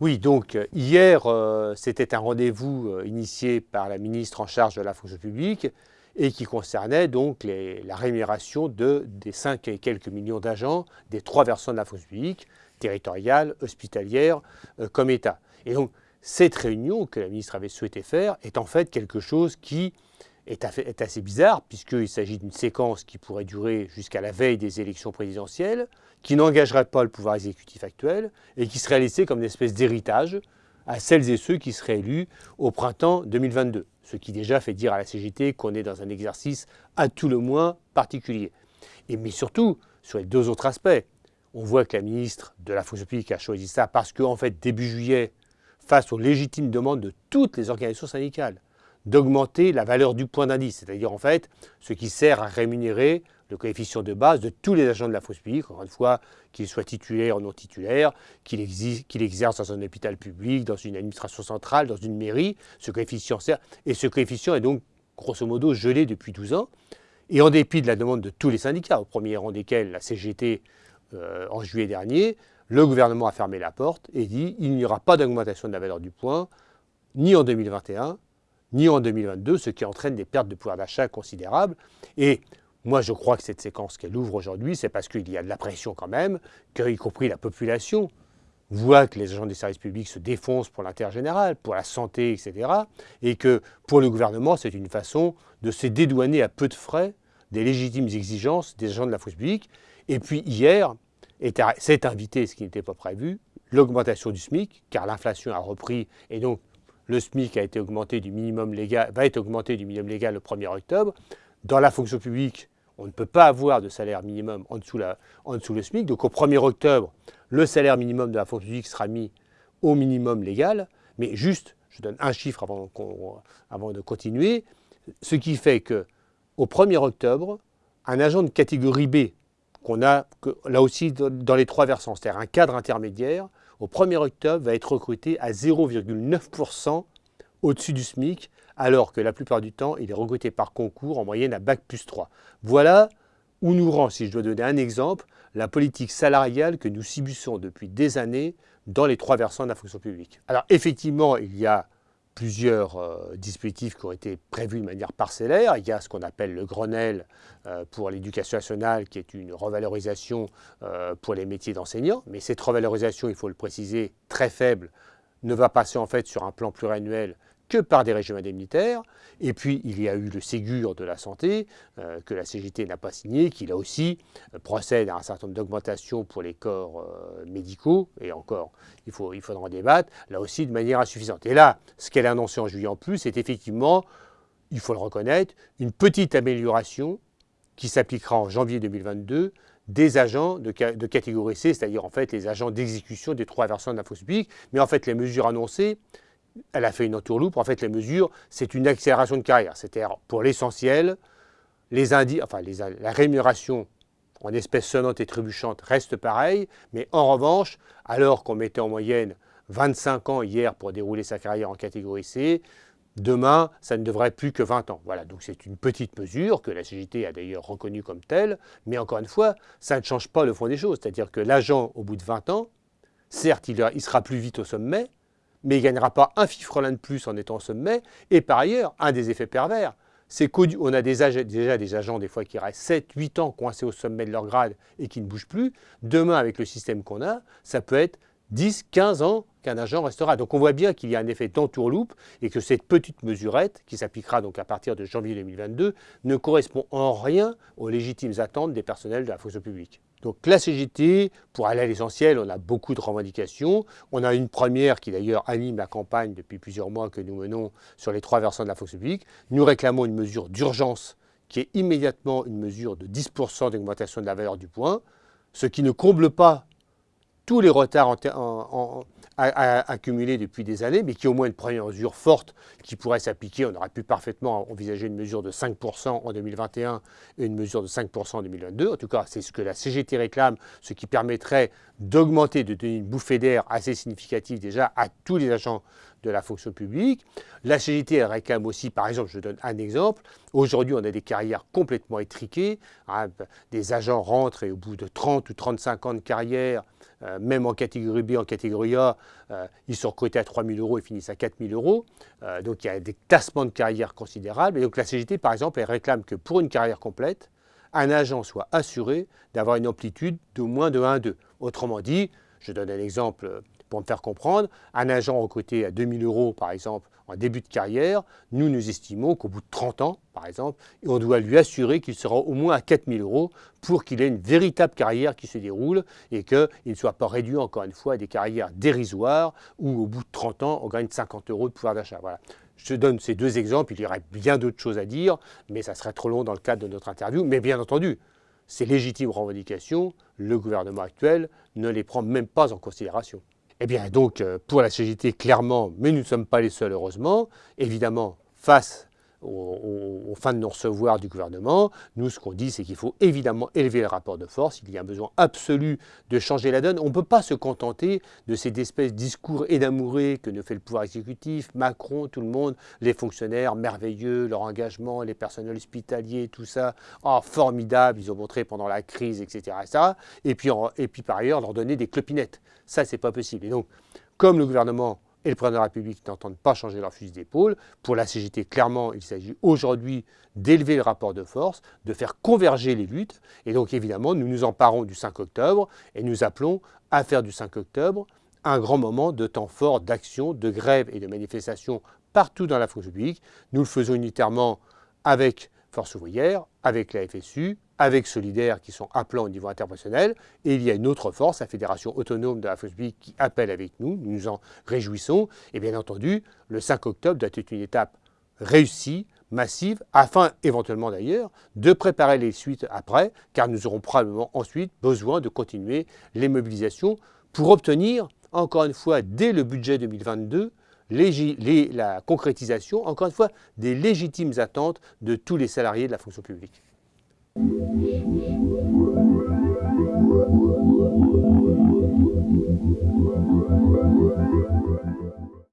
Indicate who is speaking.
Speaker 1: Oui, donc euh, hier, euh, c'était un rendez-vous euh, initié par la ministre en charge de la fonction publique et qui concernait donc la rémunération de, des 5 et quelques millions d'agents des trois versants de la fonction publique, territoriale, hospitalière, comme État. Et donc, cette réunion que la ministre avait souhaité faire est en fait quelque chose qui est, assez bizarre, puisqu'il s'agit d'une séquence qui pourrait durer jusqu'à la veille des élections présidentielles, qui n'engagerait pas le pouvoir exécutif actuel et qui serait laissé comme une espèce d'héritage à celles et ceux qui seraient élus au printemps 2022. Ce qui déjà fait dire à la CGT qu'on est dans un exercice à tout le moins particulier. Mais surtout, sur les deux autres aspects, on voit que la ministre de la fonction publique a choisi ça parce qu'en fait, début juillet, face aux légitimes demandes de toutes les organisations syndicales, d'augmenter la valeur du point d'indice, c'est-à-dire en fait ce qui sert à rémunérer le coefficient de base de tous les agents de la fosse publique, encore une fois, qu'ils soient titulaires ou non titulaires, qu'ils exercent dans un hôpital public, dans une administration centrale, dans une mairie, ce coefficient sert, et ce coefficient est donc grosso modo gelé depuis 12 ans, et en dépit de la demande de tous les syndicats, au premier rang desquels la CGT euh, en juillet dernier, le gouvernement a fermé la porte et dit il n'y aura pas d'augmentation de la valeur du point, ni en 2021, ni en 2022, ce qui entraîne des pertes de pouvoir d'achat considérables. Et moi, je crois que cette séquence qu'elle ouvre aujourd'hui, c'est parce qu'il y a de la pression quand même, qu'y compris la population voit que les agents des services publics se défoncent pour l'intérêt général, pour la santé, etc. Et que pour le gouvernement, c'est une façon de se dédouaner à peu de frais des légitimes exigences des agents de la fonction publique. Et puis hier, s'est invité, ce qui n'était pas prévu, l'augmentation du SMIC, car l'inflation a repris et donc le SMIC va être augmenté du minimum légal le 1er octobre. Dans la fonction publique, on ne peut pas avoir de salaire minimum en dessous, le SMIC. Donc au 1er octobre, le salaire minimum de la fonction publique sera mis au minimum légal. Mais juste, je donne un chiffre avant, avant de continuer, ce qui fait que au 1er octobre, un agent de catégorie B, qu'on a là aussi dans les trois versants, c'est-à-dire un cadre intermédiaire, au 1er octobre va être recruté à 0,9% au-dessus du SMIC alors que la plupart du temps, il est recruté par concours en moyenne à Bac plus 3. Voilà où nous rend, si je dois donner un exemple, la politique salariale que nous subissons depuis des années dans les trois versants de la fonction publique. Alors effectivement, il y a plusieurs euh, dispositifs qui ont été prévus de manière parcellaire. Il y a ce qu'on appelle le Grenelle euh, pour l'éducation nationale, qui est une revalorisation euh, pour les métiers d'enseignants. Mais cette revalorisation, il faut le préciser, très faible, ne va passer en fait sur un plan pluriannuel que par des régimes indemnitaires. Et puis, il y a eu le Ségur de la santé, euh, que la CGT n'a pas signé, qui là aussi euh, procède à un certain nombre d'augmentations pour les corps euh, médicaux. Et encore, il, faut, il faudra en débattre, là aussi de manière insuffisante. Et là, ce qu'elle a annoncé en juillet en plus, c'est effectivement, il faut le reconnaître, une petite amélioration qui s'appliquera en janvier 2022 des agents de, catégorie C, c'est-à-dire en fait les agents d'exécution des trois versants de la publique. Mais en fait, les mesures annoncées, elle a fait une entourloupe. En fait, les mesures, c'est une accélération de carrière. C'est-à-dire, pour l'essentiel, les enfin, la rémunération en espèces sonnantes et trébuchantes reste pareille, mais en revanche, alors qu'on mettait en moyenne 25 ans hier pour dérouler sa carrière en catégorie C, demain, ça ne devrait plus que 20 ans. Voilà, donc c'est une petite mesure que la CGT a d'ailleurs reconnue comme telle, mais encore une fois, ça ne change pas le fond des choses. C'est-à-dire que l'agent, au bout de 20 ans, certes, il sera plus vite au sommet, mais il ne gagnera pas un fifrelin de plus en étant au sommet. Et par ailleurs, un des effets pervers, c'est qu'on a déjà des agents des fois qui restent 7, 8 ans coincés au sommet de leur grade et qui ne bougent plus. Demain, avec le système qu'on a, ça peut être 10, 15 ans qu'un agent restera. Donc on voit bien qu'il y a un effet d'entourloupe et que cette petite mesurette, qui s'appliquera donc à partir de janvier 2022, ne correspond en rien aux légitimes attentes des personnels de la fonction publique. Donc la CGT, pour aller à l'essentiel, on a beaucoup de revendications. On a une première qui d'ailleurs anime la campagne depuis plusieurs mois que nous menons sur les trois versants de la fonction publique. Nous réclamons une mesure d'urgence qui est immédiatement une mesure de 10% d'augmentation de la valeur du point, ce qui ne comble pas tous les retards accumulés depuis des années, mais qui au moins une première mesure forte qui pourrait s'appliquer. On aurait pu parfaitement envisager une mesure de 5% en 2021 et une mesure de 5% en 2022. En tout cas, c'est ce que la CGT réclame, ce qui permettrait d'augmenter, de donner une bouffée d'air assez significative déjà à tous les agents de la fonction publique. La CGT réclame aussi, par exemple, je donne un exemple, aujourd'hui on a des carrières complètement étriquées, hein, des agents rentrent et au bout de 30 ou 35 ans de carrière, euh, même en catégorie B, en catégorie A, euh, ils sont recrutés à 3 000 euros et finissent à 4 000 euros. Euh, donc il y a des tassements de carrière considérables. Et donc la CGT, par exemple, elle réclame que pour une carrière complète, un agent soit assuré d'avoir une amplitude de moins de 1,2. Autrement dit, je donne un exemple pour me faire comprendre, un agent recruté à 2000 euros, par exemple, en début de carrière, nous, nous estimons qu'au bout de 30 ans, par exemple, on doit lui assurer qu'il sera au moins à 4000 euros pour qu'il ait une véritable carrière qui se déroule et qu'il ne soit pas réduit, encore une fois, à des carrières dérisoires où, au bout de 30 ans, on gagne 50 euros de pouvoir d'achat. Voilà. Je donne ces deux exemples, il y aurait bien d'autres choses à dire, mais ça serait trop long dans le cadre de notre interview. Mais bien entendu, ces légitimes revendications, le gouvernement actuel ne les prend même pas en considération. Eh bien, donc, euh, pour la CGT, clairement, mais nous ne sommes pas les seuls, heureusement, évidemment, face aux, fins de non-recevoir du gouvernement, nous, ce qu'on dit, c'est qu'il faut évidemment élever le rapport de force. Il y a un besoin absolu de changer la donne. On ne peut pas se contenter de ces espèces de discours énamourés que nous fait le pouvoir exécutif, Macron, tout le monde, les fonctionnaires merveilleux, leur engagement, les personnels hospitaliers, tout ça, oh, formidable, ils ont montré pendant la crise, etc. et, puis, et puis par ailleurs, leur donner des clopinettes. Ça, c'est pas possible. Et donc, comme le gouvernement et le président de la République n'entendent pas changer leur fusil d'épaule. Pour la CGT, clairement, il s'agit aujourd'hui d'élever le rapport de force, de faire converger les luttes. Et donc, évidemment, nous nous emparons du 5 octobre et nous appelons à faire du 5 octobre un grand moment de temps fort d'action, de grève et de manifestation partout dans la fonction publique. Nous le faisons unitairement avec Force ouvrière, avec la FSU, avec Solidaire qui sont appelants au niveau interprofessionnel, et il y a une autre force, la Fédération autonome de la publique, qui appelle avec nous, nous nous en réjouissons, et bien entendu, le 5 octobre doit être une étape réussie, massive, afin éventuellement d'ailleurs de préparer les suites après, car nous aurons probablement ensuite besoin de continuer les mobilisations pour obtenir, encore une fois, dès le budget 2022, la concrétisation, encore une fois, des légitimes attentes de tous les salariés de la fonction publique.